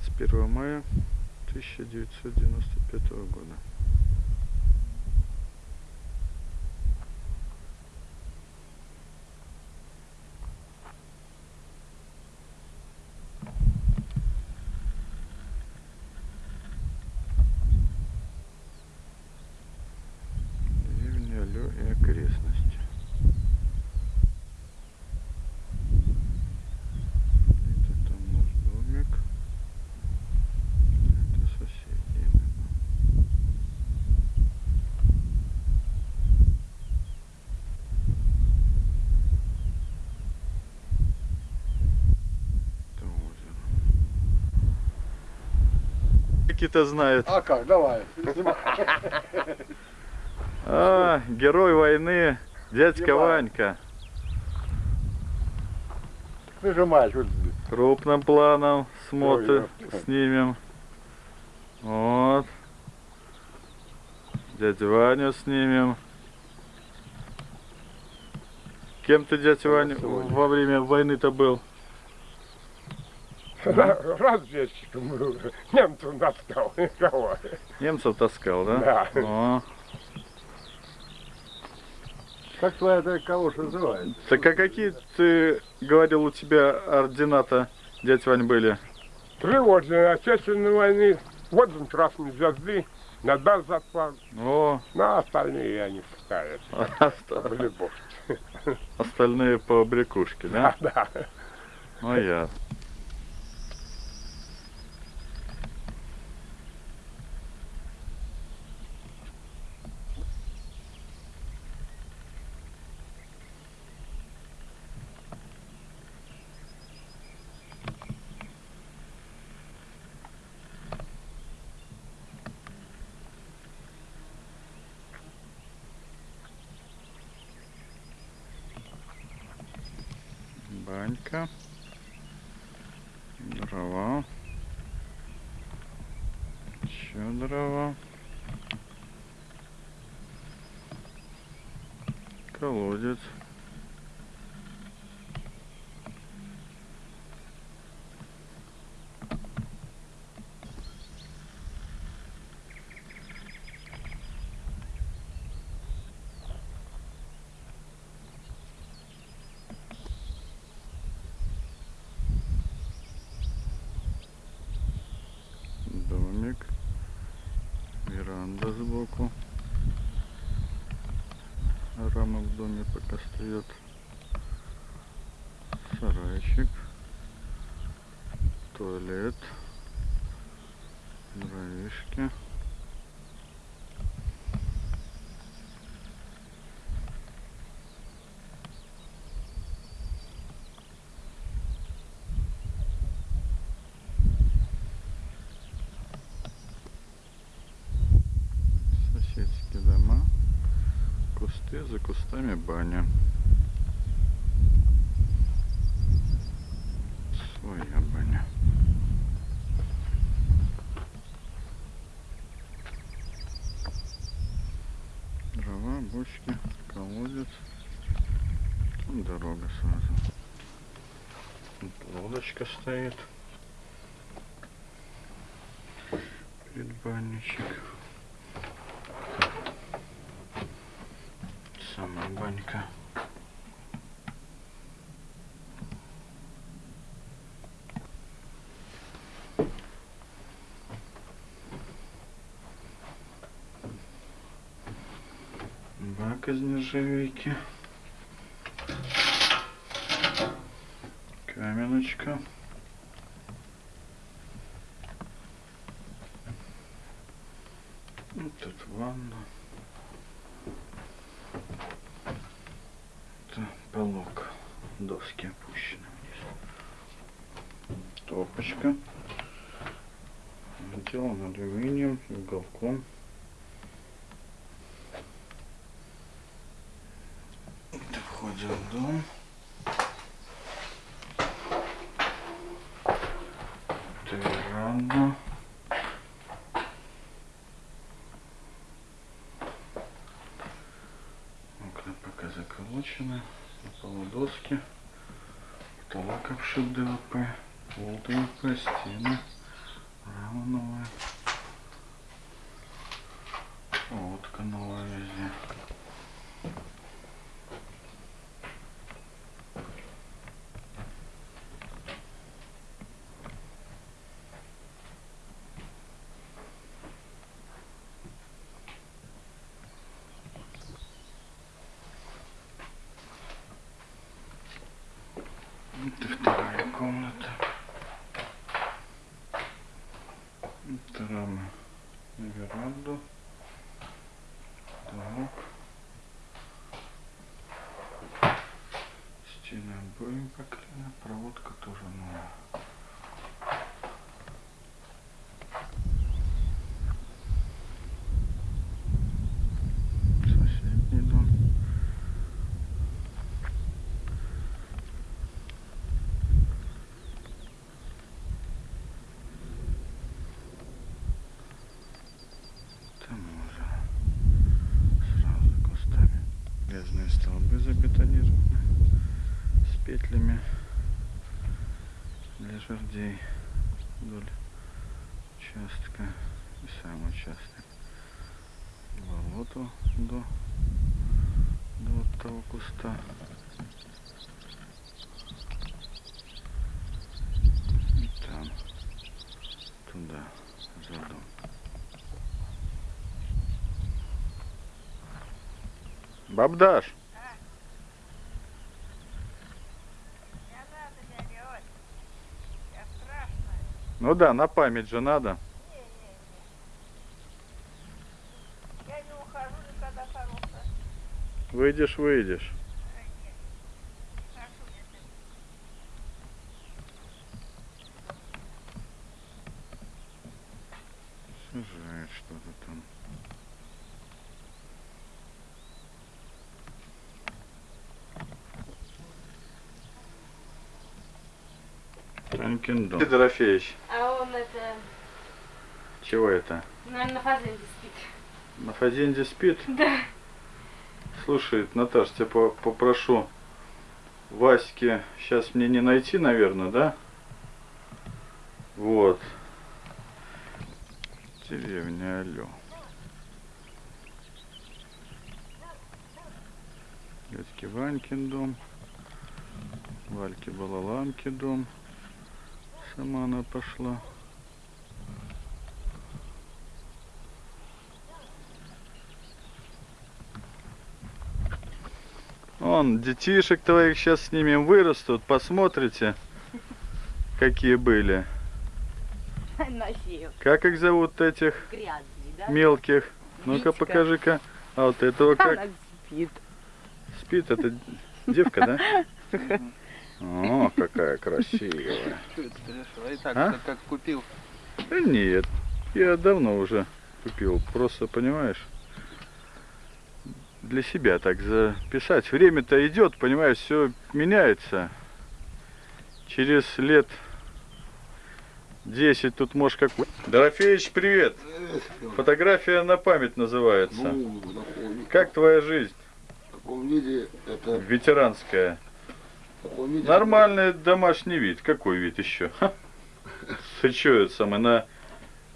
21 мая 1995 года. Деревня Алё и окрестности. Это там наш домик. Это соседи. наверно. Это озеро. Знают. А как, давай. А, герой войны, дядька Снимай. Ванька. Нажимаешь вот. Крупным планом Ой, снимем. Вот. Дядю Ваню снимем. Кем ты, дядя Ваня, во время войны-то был? Разведчиком был. Немцев достал. Кого? Немцев таскал, да? Да. О. Как твоя эта калоша называется? Так а какие ты говорил у тебя ордината, дядя Вань, были? Три ордена Отечественной войны, орден Красной Звезды, медаль за отвагу. О, На остальные я не пускаю. Любовь. остальные по брякушке, да? Да. Ну я. Банька. Дрова. Еще дрова. Колодец. Домик. Веранда сбоку. Рама в доме пока стоит. Сарайчик. Туалет. Дровишки. Кусты, за кустами баня. Своя баня. Дрова, бочки, колодец. Там дорога сразу. Тут лодочка стоит. Предбанничек. Сама банька. Бак из нержавейки. Каменочка. Вот тут ванна. Это полок. Доски опущены вниз. Топочка. Сделан алюминием, уголком. Это входит в дом. Веранда. Окна пока заколочены. Полудоски, потолок обшит ДВП, пол ДВП, стены, рама новая. Комната. Это рама на веранду. Так. Стены обоим поклеены, проводка тоже новая. Соседний дом. Там уже сразу за кустами. Грязные столбы забетонированы с петлями для жердей вдоль участка и сам участок. Болото до, до вот того куста. И там, туда, за дом. Бабдаш! Не надо, дядя Оль. Я страшная. Ну да, на память же надо. Не-не-не. Я не ухожу. Выйдешь, выйдешь. Ай, нет. Не хожу я с этим. Сажает что-то там. Танкин дом. Дорофеевич, А он это, чего это? наверное, на фазенде спит. На фазенде спит? Да. Слушай, Наташ, тебя по- попрошу. Ваське сейчас мне не найти, наверное, да? Вот. Деревня Алё. Дядьки Ванькин дом. Вальки Балаланки дом. Сама она пошла. Он, детишек твоих сейчас снимем, вырастут, посмотрите, какие были. Как их зовут этих Грязный, да? мелких? Ну-ка, покажи-ка. А вот этого как? Она спит. Спит, это девка, да? О, какая красивая. Что это ты решил? И так, А? как, купил. Да нет, я давно уже купил. Просто, понимаешь, для себя так записать. Время-то идет, понимаешь, все меняется. Через лет 10 тут можешь как... Дорофеевич, привет! Фотография на память называется. Ну, Как твоя жизнь в таком виде это ветеранская? Виде, Нормальный домашний вид. Какой вид еще? Ты что, это самое, на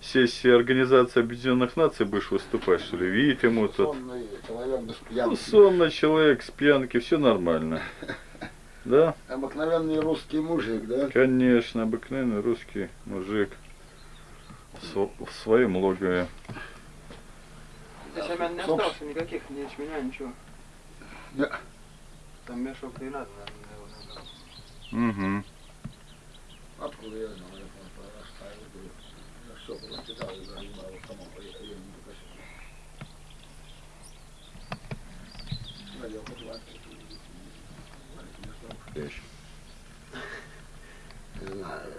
сессии Организации Объединенных Наций будешь выступать, что ли? Вид ему тут. сонный человек без Ну, пьянки. сонный человек с пьянки, все нормально. Да? Обыкновенный русский мужик, да? Конечно, обыкновенный русский мужик в св- в своем логове. Здесь семян не осталось никаких, ни ячменя, ничего. Да. Там мешок и надо, наверное. Угу. Откуда я знаю, это оставил. Я все прочитал и загибал самому. Я, я не покажу. Надел подвальчик. Не знаю.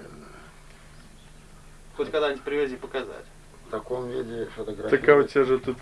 Хоть когда-нибудь привези показать. В таком виде фотографии. Так а у тебя же тут